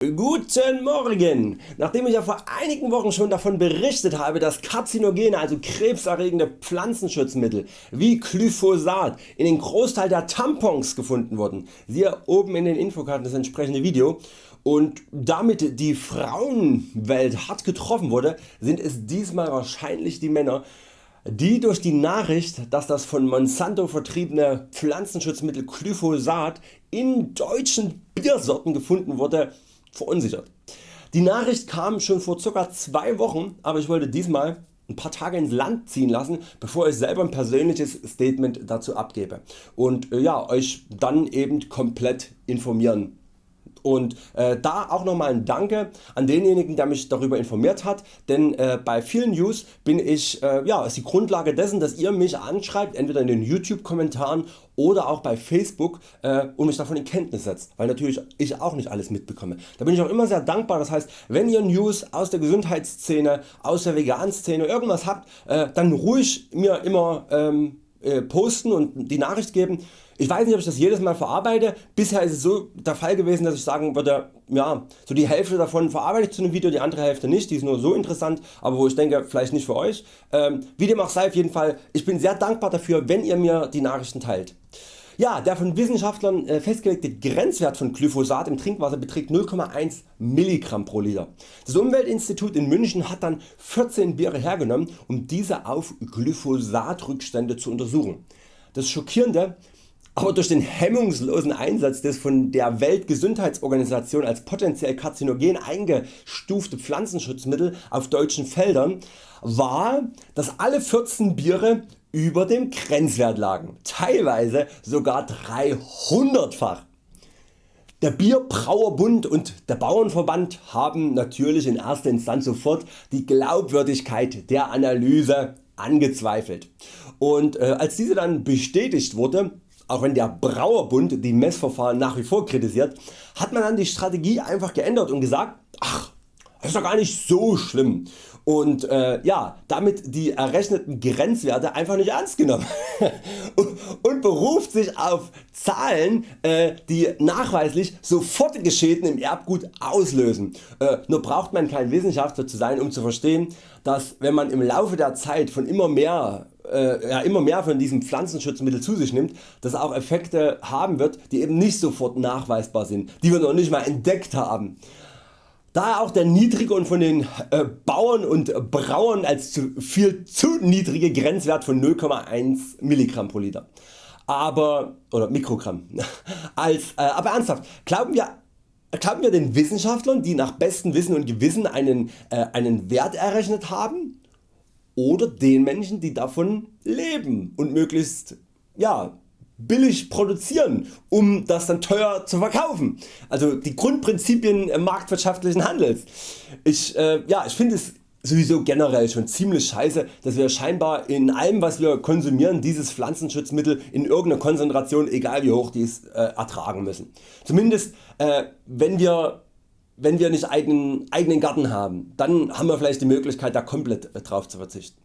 Guten Morgen! Nachdem ich ja vor einigen Wochen schon davon berichtet habe, dass karzinogene, also krebserregende Pflanzenschutzmittel wie Glyphosat in den Großteil der Tampons gefunden wurden, siehe oben in den Infokarten das entsprechende Video und damit die Frauenwelt hart getroffen wurde, sind es diesmal wahrscheinlich die Männer, die durch die Nachricht, dass das von Monsanto vertriebene Pflanzenschutzmittel Glyphosat in deutschen Biersorten gefunden wurde, verunsichert. Die Nachricht kam schon vor ca. 2 Wochen, aber ich wollte diesmal ein paar Tage ins Land ziehen lassen, bevor ich selber ein persönliches Statement dazu abgebe und äh, ja, Euch dann eben komplett informieren und äh, da auch nochmal ein Danke an denjenigen der mich darüber informiert hat, denn äh, bei vielen News bin ich, äh, ja, ist die Grundlage dessen dass ihr mich anschreibt, entweder in den YouTube Kommentaren oder auch bei Facebook äh, und mich davon in Kenntnis setzt, weil natürlich ich auch nicht alles mitbekomme. Da bin ich auch immer sehr dankbar, das heißt wenn ihr News aus der Gesundheitsszene, aus der Vegan-Szene irgendwas habt, äh, dann ruhig mir immer ähm, äh, posten und die Nachricht geben. Ich weiß nicht ob ich das jedes Mal verarbeite, bisher ist es so der Fall gewesen dass ich sagen würde, ja, so die Hälfte davon verarbeite ich zu einem Video, die andere Hälfte nicht, die ist nur so interessant, aber wo ich denke vielleicht nicht für Euch. Ähm, wie dem auch sei auf jeden Fall, ich bin sehr dankbar dafür wenn ihr mir die Nachrichten teilt. Ja, der von Wissenschaftlern äh, festgelegte Grenzwert von Glyphosat im Trinkwasser beträgt 0,1 mg pro Liter. Das Umweltinstitut in München hat dann 14 Biere hergenommen um diese auf Glyphosatrückstände zu untersuchen. Das schockierende aber durch den hemmungslosen Einsatz des von der Weltgesundheitsorganisation als potenziell karzinogen eingestufte Pflanzenschutzmittel auf deutschen Feldern war, dass alle 14 Biere über dem Grenzwert lagen, teilweise sogar 300fach. Der Bierbrauerbund und der Bauernverband haben natürlich in erster Instanz sofort die Glaubwürdigkeit der Analyse angezweifelt. Und äh, als diese dann bestätigt wurde, auch wenn der Brauerbund die Messverfahren nach wie vor kritisiert, hat man dann die Strategie einfach geändert und gesagt, ach das ist doch gar nicht so schlimm und äh, ja, damit die errechneten Grenzwerte einfach nicht ernst genommen und, und, beruft sich auf Zahlen äh, die nachweislich sofortige Schäden im Erbgut auslösen. Äh, nur braucht man kein Wissenschaftler zu sein um zu verstehen dass wenn man im Laufe der Zeit von immer mehr äh, ja, immer mehr von diesem Pflanzenschutzmittel zu sich nimmt, das auch Effekte haben wird die eben nicht sofort nachweisbar sind, die wir noch nicht mal entdeckt haben. Daher auch der niedrige und von den äh, Bauern und Brauern als zu viel zu niedrige Grenzwert von 0,1 mg pro Liter. Aber, oder Mikrogramm. Als, äh, aber ernsthaft, glauben wir, glauben wir den Wissenschaftlern die nach bestem Wissen und Gewissen einen, äh, einen Wert errechnet haben oder den Menschen die davon leben und möglichst ja, billig produzieren um das dann teuer zu verkaufen. Also die Grundprinzipien marktwirtschaftlichen Handels. Ich, äh, ja, ich finde es sowieso generell schon ziemlich scheiße dass wir scheinbar in allem was wir konsumieren dieses Pflanzenschutzmittel in irgendeiner Konzentration egal wie hoch dies äh, ertragen müssen. Zumindest äh, wenn wir wenn wir nicht eigenen, eigenen Garten haben, dann haben wir vielleicht die Möglichkeit da komplett drauf zu verzichten.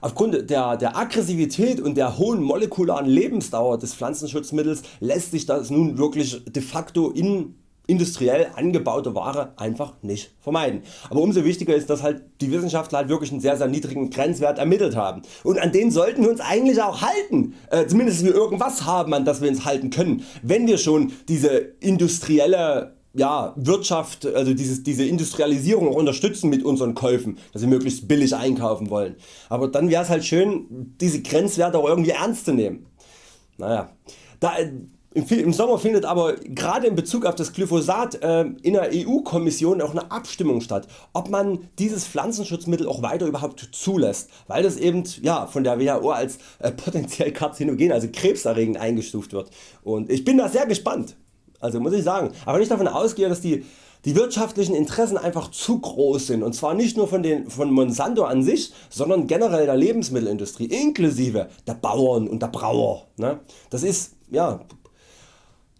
Aufgrund der, der Aggressivität und der hohen molekularen Lebensdauer des Pflanzenschutzmittels lässt sich das nun wirklich de facto in industriell angebaute Ware einfach nicht vermeiden. Aber umso wichtiger ist dass halt die Wissenschaftler halt wirklich einen sehr sehr niedrigen Grenzwert ermittelt haben. Und an den sollten wir uns eigentlich auch halten, äh, zumindest wir irgendwas haben an das wir uns halten können, wenn wir schon diese industrielle ja, Wirtschaft, also dieses, diese Industrialisierung unterstützen mit unseren Käufen, dass wir möglichst billig einkaufen wollen. Aber dann wäre es halt schön diese Grenzwerte auch irgendwie ernst zu nehmen. Naja, da, im Sommer findet aber gerade in Bezug auf das Glyphosat äh, in der EU Kommission auch eine Abstimmung statt, ob man dieses Pflanzenschutzmittel auch weiter überhaupt zulässt, weil das eben ja, von der WHO als äh, potenziell karzinogen, also krebserregend eingestuft wird. Und ich bin da sehr gespannt, also muss ich sagen, aber ich davon ausgehe, dass die die wirtschaftlichen Interessen einfach zu groß sind und zwar nicht nur von, den, von Monsanto an sich, sondern generell der Lebensmittelindustrie inklusive der Bauern und der Brauer. Ne? Das ist ja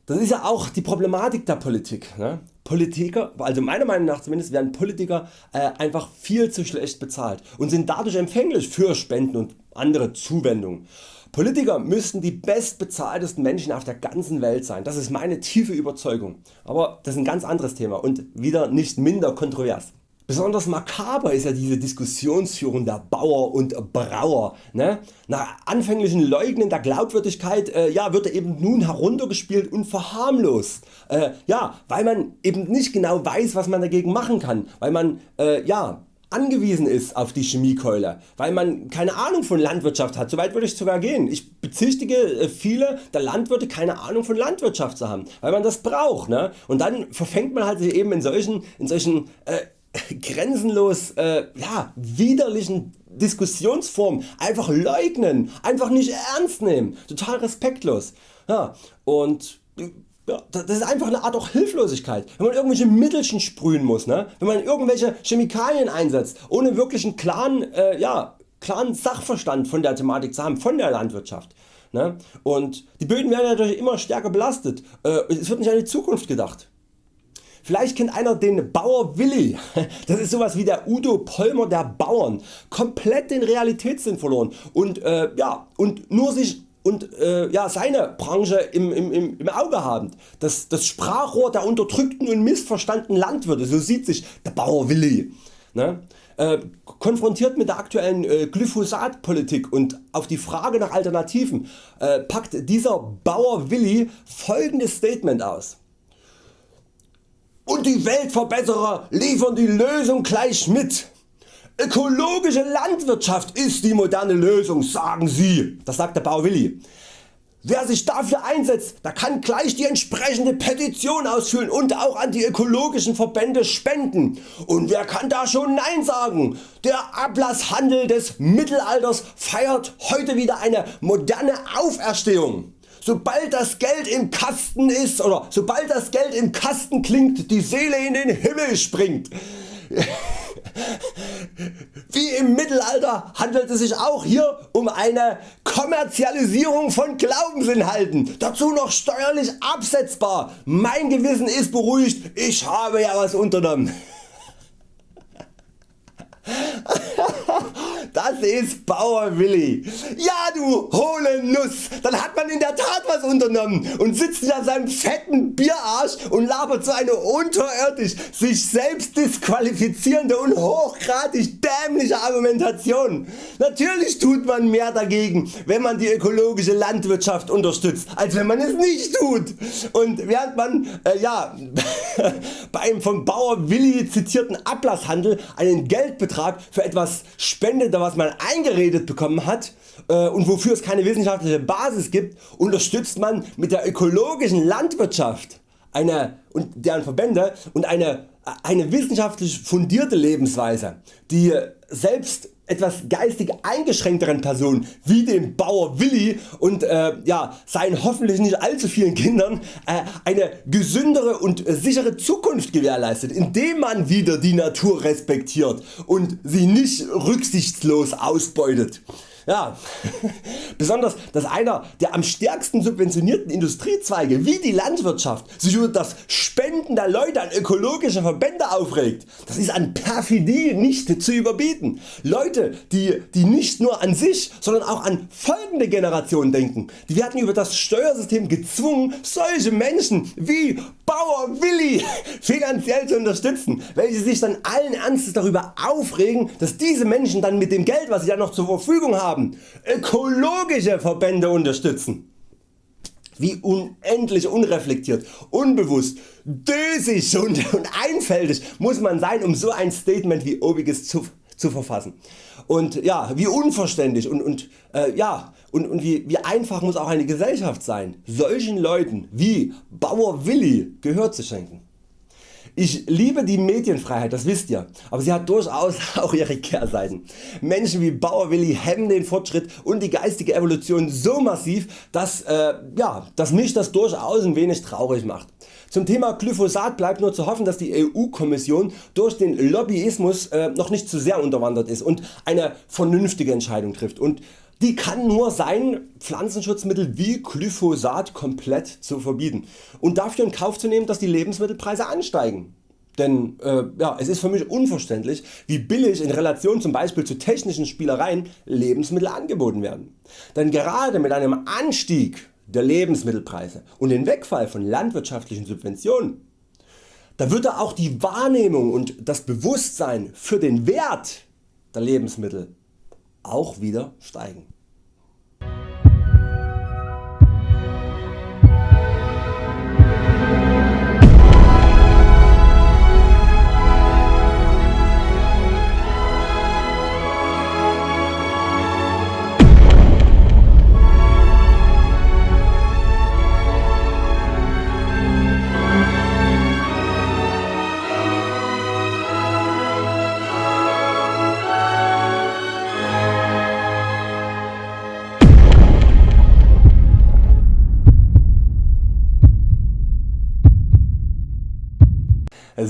das ist ja auch die Problematik der Politik. Ne? Politiker, also meiner Meinung nach zumindest werden Politiker äh, einfach viel zu schlecht bezahlt und sind dadurch empfänglich für Spenden und andere Zuwendungen. Politiker müssten die bestbezahltesten Menschen auf der ganzen Welt sein, das ist meine tiefe Überzeugung. Aber das ist ein ganz anderes Thema und wieder nicht minder kontrovers. Besonders makaber ist ja diese Diskussionsführung der Bauer und Brauer. Ne? Nach anfänglichen Leugnen der Glaubwürdigkeit äh, ja, wird er eben nun heruntergespielt und verharmlost. Äh, ja, weil man eben nicht genau weiß was man dagegen machen kann, weil man äh, ja, angewiesen ist auf die Chemiekeule, weil man keine Ahnung von Landwirtschaft hat, soweit würde ich sogar gehen. Ich bezichtige äh, viele der Landwirte keine Ahnung von Landwirtschaft zu haben, weil man das braucht. Ne? Und dann verfängt man halt sich eben in solchen, in solchen äh, grenzenlos äh, ja, widerlichen Diskussionsformen einfach leugnen, einfach nicht ernst nehmen, total respektlos. Ja, und das ist einfach eine Art auch Hilflosigkeit, wenn man irgendwelche Mittelchen sprühen muss, ne? wenn man irgendwelche Chemikalien einsetzt, ohne wirklich einen klaren, äh, ja, klaren Sachverstand von der Thematik zu haben, von der Landwirtschaft. Ne? Und die Böden werden natürlich immer stärker belastet, äh, es wird nicht an die Zukunft gedacht. Vielleicht kennt einer den Bauer Willi, das ist sowas wie der Udo Polmer der Bauern, komplett den Realitätssinn verloren und, äh, ja, und nur sich und äh, ja, seine Branche im, im, im Auge haben. Das, das Sprachrohr der unterdrückten und missverstandenen Landwirte, so sieht sich der Bauer Willi. Ne? Äh, konfrontiert mit der aktuellen äh, Glyphosatpolitik und auf die Frage nach Alternativen äh, packt dieser Bauer Willi folgendes Statement aus. Und die Weltverbesserer liefern die Lösung gleich mit. Ökologische Landwirtschaft ist die moderne Lösung, sagen sie. Das sagt der Bauer Willi. Wer sich dafür einsetzt, der kann gleich die entsprechende Petition ausfüllen und auch an die ökologischen Verbände spenden. Und wer kann da schon Nein sagen? Der Ablasshandel des Mittelalters feiert heute wieder eine moderne Auferstehung. Sobald das Geld im Kasten ist oder sobald das Geld im Kasten klingt, die Seele in den Himmel springt. Wie im Mittelalter handelt es sich auch hier um eine Kommerzialisierung von Glaubensinhalten, dazu noch steuerlich absetzbar. Mein Gewissen ist beruhigt, ich habe ja was unternommen. Das ist Bauer Willi. Ja du hohle Nuss, dann hat man in der Tat was unternommen und sitzt in seinem fetten Bierarsch und labert so eine unterirdisch sich selbst disqualifizierende und hochgradig dämliche Argumentation. Natürlich tut man mehr dagegen wenn man die ökologische Landwirtschaft unterstützt als wenn man es nicht tut. Und während man äh, ja, beim vom Bauer Willi zitierten Ablasshandel einen Geldbetrag für etwas spendet was man eingeredet bekommen hat äh, und wofür es keine wissenschaftliche Basis gibt, unterstützt man mit der ökologischen Landwirtschaft eine, und deren Verbände und eine, eine wissenschaftlich fundierte Lebensweise, die selbst etwas geistig eingeschränkteren Personen wie dem Bauer Willi und äh, ja, seinen hoffentlich nicht allzu vielen Kindern äh, eine gesündere und sichere Zukunft gewährleistet, indem man wieder die Natur respektiert und sie nicht rücksichtslos ausbeutet. Ja, besonders dass einer der am stärksten subventionierten Industriezweige wie die Landwirtschaft sich über das Spenden der Leute an ökologische Verbände aufregt, das ist an Perfidie nicht zu überbieten. Leute die, die nicht nur an sich, sondern auch an folgende Generationen denken, die werden über das Steuersystem gezwungen solche Menschen wie Bauer Willi finanziell zu unterstützen, welche sich dann allen Ernstes darüber aufregen, dass diese Menschen dann mit dem Geld was sie dann noch zur Verfügung haben, ökologische Verbände unterstützen. Wie unendlich unreflektiert, unbewusst, dösig und, und einfältig muss man sein um so ein Statement wie obiges zu, zu verfassen. Und ja, wie unverständlich und, und, äh, ja, und, und wie, wie einfach muss auch eine Gesellschaft sein, solchen Leuten wie Bauer Willi Gehör zu schenken. Ich liebe die Medienfreiheit, das wisst ihr, aber sie hat durchaus auch ihre Kehrseiten. Menschen wie Bauer Willi hemmen den Fortschritt und die geistige Evolution so massiv, dass, äh, ja, dass mich das durchaus ein wenig traurig macht. Zum Thema Glyphosat bleibt nur zu hoffen, dass die EU Kommission durch den Lobbyismus äh, noch nicht zu sehr unterwandert ist und eine vernünftige Entscheidung trifft. Und die kann nur sein Pflanzenschutzmittel wie Glyphosat komplett zu verbieten und dafür in Kauf zu nehmen dass die Lebensmittelpreise ansteigen. denn äh, ja, es ist für mich unverständlich wie billig in Relation zum Beispiel zu technischen Spielereien Lebensmittel angeboten werden. Denn gerade mit einem Anstieg der Lebensmittelpreise und den Wegfall von landwirtschaftlichen Subventionen, da würde auch die Wahrnehmung und das Bewusstsein für den Wert der Lebensmittel auch wieder steigen.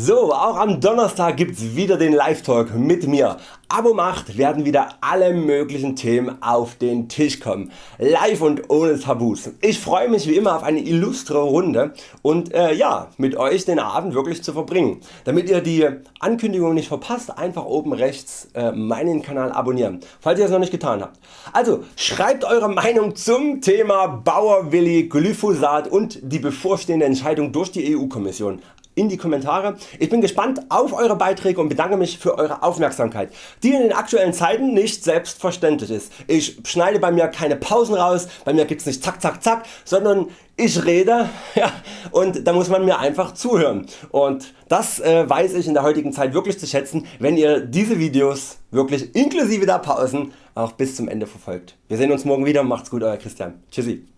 So, auch am Donnerstag gibt's wieder den Live Talk mit mir. Abo macht werden wieder alle möglichen Themen auf den Tisch kommen. Live und ohne Tabus. Ich freue mich wie immer auf eine illustre Runde und äh, ja, mit Euch den Abend wirklich zu verbringen. Damit ihr die Ankündigung nicht verpasst, einfach oben rechts äh, meinen Kanal abonnieren, falls ihr es noch nicht getan habt. Also schreibt eure Meinung zum Thema Bauerwilli, Glyphosat und die bevorstehende Entscheidung durch die EU Kommission in die Kommentare. Ich bin gespannt auf Eure Beiträge und bedanke mich für Eure Aufmerksamkeit, die in den aktuellen Zeiten nicht selbstverständlich ist. Ich schneide bei mir keine Pausen raus, bei mir gibt's nicht zack zack zack, sondern ich rede ja, und da muss man mir einfach zuhören und das äh, weiß ich in der heutigen Zeit wirklich zu schätzen, wenn ihr diese Videos wirklich inklusive der Pausen auch bis zum Ende verfolgt. Wir sehen uns morgen wieder, macht's gut Euer Christian. Tschüssi.